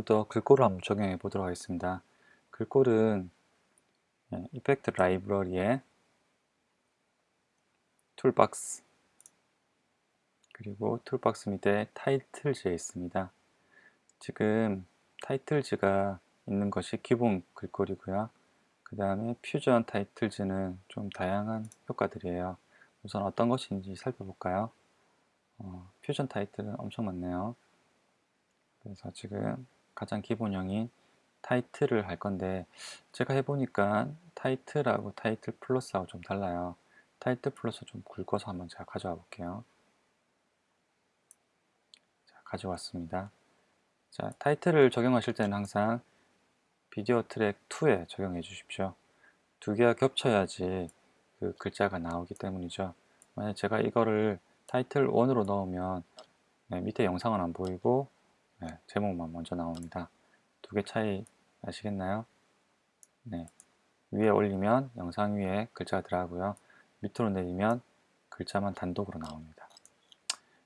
지금부터 글꼴을 한번 적용해 보도록 하겠습니다. 글꼴은 예, Effect Library에 Toolbox 그리고 Toolbox 밑에 Titles에 있습니다. 지금 Titles가 있는 것이 기본 글꼴이고요. 그 다음에 Fusion Titles는 좀 다양한 효과들이에요. 우선 어떤 것인지 살펴볼까요? 어, 퓨전 타이틀은 엄청 많네요. 그래서 지금 가장 기본형인 타이틀을 할 건데 제가 해보니까 타이틀하고 타이틀 플러스하고 좀 달라요. 타이틀 플러스 좀 굵어서 한번 제가 가져와 볼게요. 자, 가져왔습니다. 자, 타이틀을 적용하실 때는 항상 비디오 트랙 2에 적용해 주십시오. 두 개가 겹쳐야지 그 글자가 나오기 때문이죠. 만약 제가 이거를 타이틀 1으로 넣으면 네, 밑에 영상은 안 보이고 네, 제목만 먼저 나옵니다. 두 개 차이 아시겠나요? 네, 위에 올리면 영상 위에 글자가 들어가고요. 밑으로 내리면 글자만 단독으로 나옵니다.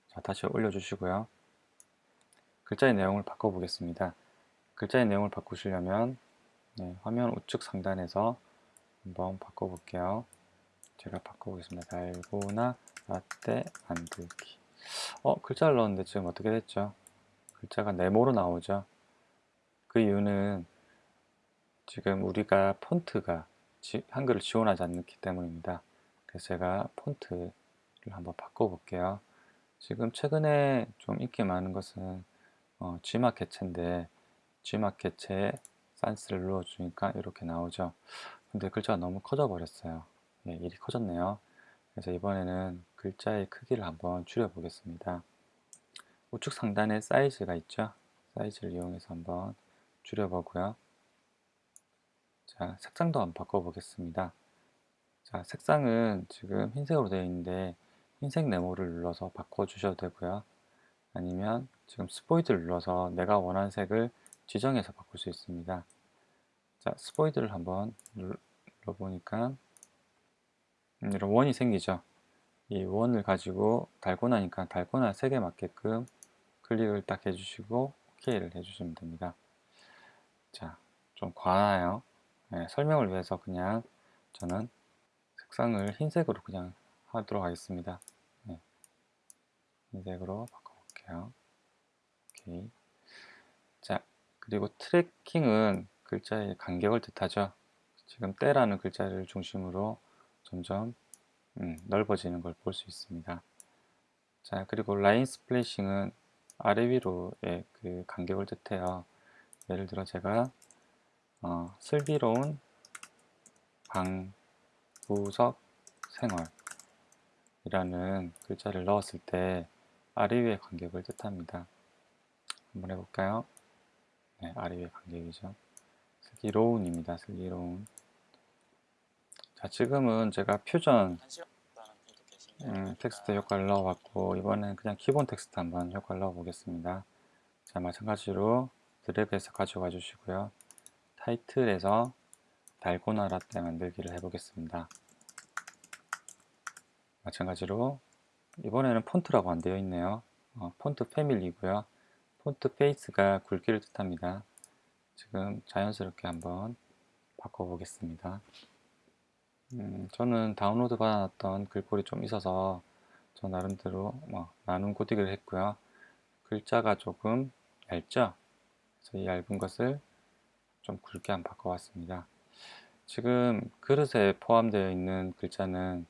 자, 다시 올려주시고요. 글자의 내용을 바꿔보겠습니다. 글자의 내용을 바꾸시려면 네, 화면 우측 상단에서 한번 바꿔볼게요. 제가 바꿔보겠습니다. 달고나 라떼 만들기 어 글자를 넣었는데 지금 어떻게 됐죠? 글자가 네모로 나오죠. 그 이유는 지금 우리가 폰트가 한글을 지원하지 않기 때문입니다. 그래서 제가 폰트를 한번 바꿔볼게요. 지금 최근에 좀 인기 많은 것은 어, G막 개체인데 G막 개체에 산스를 눌러주니까 이렇게 나오죠. 근데 글자가 너무 커져 버렸어요. 예, 일이 커졌네요. 그래서 이번에는 글자의 크기를 한번 줄여 보겠습니다. 우측 상단에 사이즈가 있죠. 사이즈를 이용해서 한번 줄여보고요. 자, 색상도 한번 바꿔보겠습니다. 자, 색상은 지금 흰색으로 되어 있는데 흰색 네모를 눌러서 바꿔주셔도 되고요. 아니면 지금 스포이드를 눌러서 내가 원하는 색을 지정해서 바꿀 수 있습니다. 자, 스포이드를 한번 눌러보니까 음, 이런 원이 생기죠. 이 원을 가지고 달고 나니까 달고나 색에 맞게끔 클릭을 딱 해주시고 OK를 해주시면 됩니다. 자, 좀 과하나요? 네, 설명을 위해서 그냥 저는 색상을 흰색으로 그냥 하도록 하겠습니다. 네, 흰색으로 바꿔볼게요. 오케이. 자, 그리고 트래킹은 글자의 간격을 뜻하죠. 지금 때라는 글자를 중심으로 점점 음, 넓어지는 걸 볼 수 있습니다. 자, 그리고 라인 스플래싱은 아래 위로의 그 간격을 뜻해요. 예를 들어 제가 어, 슬기로운 방구석 생활이라는 글자를 넣었을 때 아래 위의 간격을 뜻합니다. 한번 해볼까요? 네, 아래 위의 간격이죠. 슬기로운입니다. 슬기로운. 자, 지금은 제가 퓨전 음, 텍스트 효과를 넣어봤고 이번엔 그냥 기본 텍스트 한번 효과를 넣어 보겠습니다. 자 마찬가지로 드래그해서 가져가 주시고요. 타이틀에서 달고나 라떼 만들기를 해보겠습니다. 마찬가지로 이번에는 폰트라고 안 되어 있네요. 어, Font Family고요. Font Face가 굵기를 뜻합니다. 지금 자연스럽게 한번 바꿔보겠습니다 음, 저는 다운로드 받았던 글꼴이 좀 있어서 저 나름대로 뭐 나눔고딕을 했고요. 글자가 조금 얇죠? 그래서 이 얇은 것을 좀 굵게 한번 바꿔봤습니다. 지금 그릇에 포함되어 있는 글자는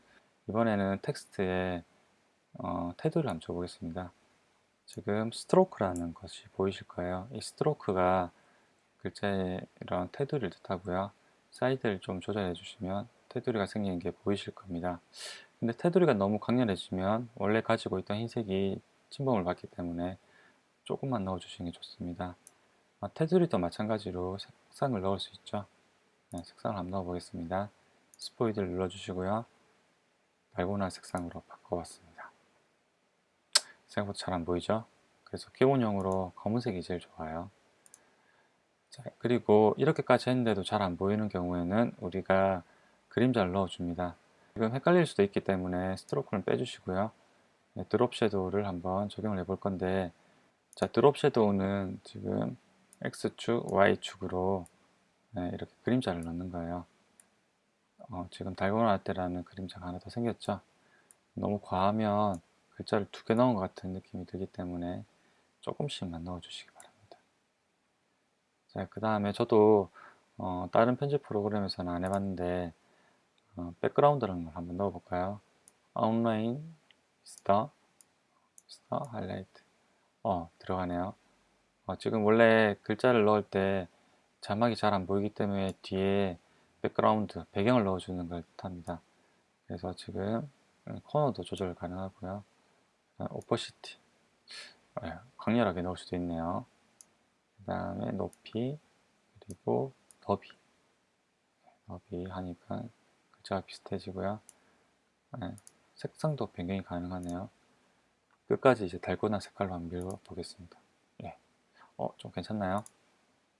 이번에는 텍스트에 어, 테두리를 한번 줘보겠습니다. 지금 Stroke라는 것이 보이실 거예요. 이 Stroke가 글자의 이런 테두리를 뜻하고요. 사이즈를 좀 조절해 주시면 테두리가 생기는 게 보이실 겁니다. 근데 테두리가 너무 강렬해지면 원래 가지고 있던 흰색이 침범을 받기 때문에 조금만 넣어주시는 게 좋습니다. 아, 테두리도 마찬가지로 색상을 넣을 수 있죠. 네, 색상을 한번 넣어보겠습니다. 스포이드를 눌러주시고요. 달고나 색상으로 바꿔봤습니다. 생각보다 잘 안 보이죠? 그래서 기본형으로 검은색이 제일 좋아요. 자, 그리고 이렇게까지 했는데도 잘 안 보이는 경우에는 우리가 그림자를 넣어줍니다. 지금 헷갈릴 수도 있기 때문에 스트로크는 빼주시고요. 네, 드롭 섀도우를 한번 적용을 해볼 건데 자 드롭 섀도우는 지금 X축, Y축으로 네, 이렇게 그림자를 넣는 거예요. 어, 지금 달고나 때라는 그림자가 하나 더 생겼죠. 너무 과하면 글자를 두 개 넣은 것 같은 느낌이 들기 때문에 조금씩만 넣어주시기 바랍니다. 자, 그 다음에 저도 어, 다른 편집 프로그램에서는 안 해봤는데 어, 백그라운드라는 걸 한번 넣어볼까요? 온라인 스타 스타 하이라이트 어 들어가네요. 어, 지금 원래 글자를 넣을 때 자막이 잘 안 보이기 때문에 뒤에 백그라운드 배경을 넣어주는 걸 뜻합니다. 그래서 지금 코너도 조절 가능하고요. 오퍼시티 네, 강렬하게 넣을 수도 있네요. 그 다음에 높이 그리고 더비 더비 하니까 글자가 비슷해지고요. 네, 색상도 변경이 가능하네요. 끝까지 이제 달고나 색깔로 한번 밀어보겠습니다. 예. 어, 좀 괜찮나요?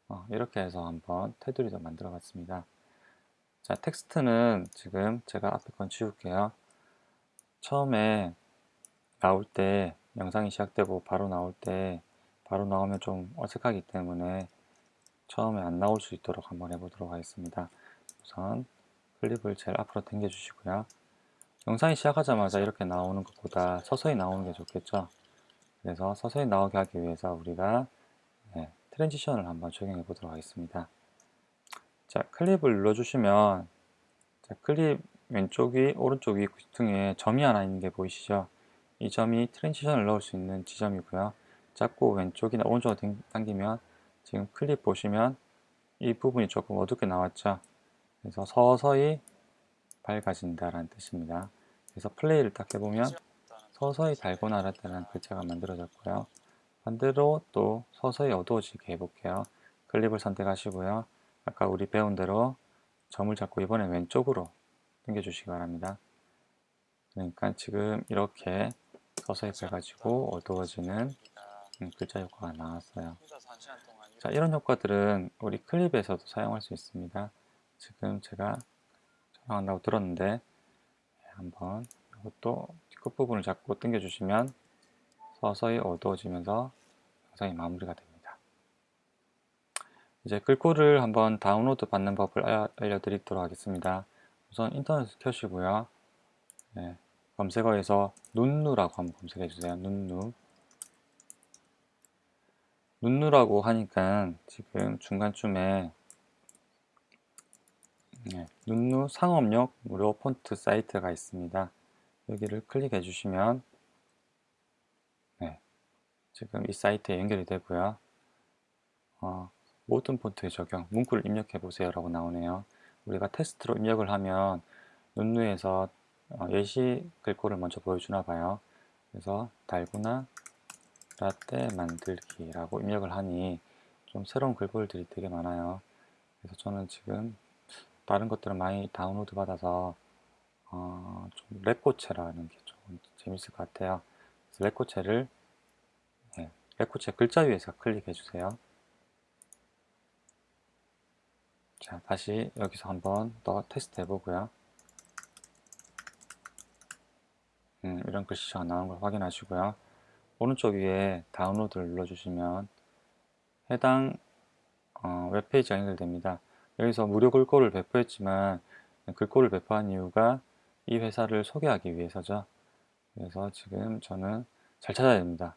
어, 이렇게 해서 한번 테두리도 만들어 봤습니다. 자, 텍스트는 지금 제가 앞에 건 지울게요. 처음에 나올 때 영상이 시작되고 바로 나올 때 바로 나오면 좀 어색하기 때문에 처음에 안 나올 수 있도록 한번 해보도록 하겠습니다. 우선 클립을 제일 앞으로 당겨 주시고요. 영상이 시작하자마자 이렇게 나오는 것보다 서서히 나오는 게 좋겠죠. 그래서 서서히 나오게 하기 위해서 우리가 네, transition을 한번 적용해 보도록 하겠습니다. 자, 클립을 눌러 주시면 자, 클립 왼쪽이 오른쪽이 귀퉁이에 점이 하나 있는 게 보이시죠? 이 점이 transition을 넣을 수 있는 지점이고요. 잡고 왼쪽이나 오른쪽으로 당기면 지금 클립 보시면 이 부분이 조금 어둡게 나왔죠. 그래서 서서히 밝아진다라는 뜻입니다. 그래서 플레이를 딱 해보면 서서히 달고나 라다는 글자가 만들어졌고요. 반대로 또 서서히 어두워지게 해볼게요. 클립을 선택하시고요. 아까 우리 배운 대로 점을 잡고 이번에 왼쪽으로 당겨주시기 바랍니다. 그러니까 지금 이렇게 서서히 밝아지고 어두워지는 글자 효과가 나왔어요. 자, 이런 효과들은 우리 클립에서도 사용할 수 있습니다. 지금 제가 촬영한다고 들었는데 네, 한번 이것도 끝부분을 잡고 당겨 주시면 서서히 어두워지면서 영상이 마무리가 됩니다. 이제 글꼴을 한번 다운로드 받는 법을 알려드리도록 하겠습니다. 우선 인터넷을 켜시고요. 네, 검색어에서 눈누라고 한번 검색해 주세요. 눈누 눈누라고 하니까 지금 중간쯤에 네, 눈누 상업용 무료 폰트 사이트가 있습니다. 여기를 클릭해 주시면 네, 지금 이 사이트에 연결이 되고요. 어, 모든 폰트의 적용, 문구를 입력해 보세요 라고 나오네요. 우리가 테스트로 입력을 하면 눈누에서 어, 예시 글꼴을 먼저 보여주나 봐요. 그래서 달구나 라떼 만들기라고 입력을 하니 좀 새로운 글꼴들이 되게 많아요. 그래서 저는 지금 다른 것들은 많이 다운로드 받아서 어, 좀 레코체라는 게 좀 재밌을 것 같아요. 그래서 레코체를 네, 레코체 글자 위에서 클릭해 주세요. 자, 다시 여기서 한번 더 테스트 해보고요. 음, 이런 글씨가 나오는 걸 확인하시고요. 오른쪽 위에 다운로드를 눌러주시면 해당 어, 웹페이지가 연결됩니다. 여기서 무료 글꼴을 배포했지만 글꼴을 배포한 이유가 이 회사를 소개하기 위해서죠. 그래서 지금 저는 잘 찾아야 됩니다.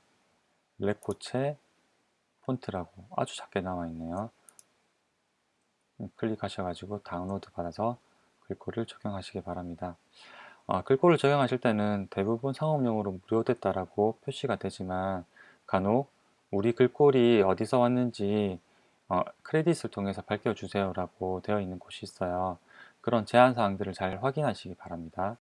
레코체 폰트라고 아주 작게 나와 있네요. 클릭하셔가지고 다운로드 받아서 글꼴을 적용하시기 바랍니다. 어, 글꼴을 적용하실 때는 대부분 상업용으로 무료됐다라고 표시가 되지만 간혹 우리 글꼴이 어디서 왔는지 어, 크레딧을 통해서 밝혀주세요 라고 되어 있는 곳이 있어요. 그런 제한 사항들을 잘 확인하시기 바랍니다.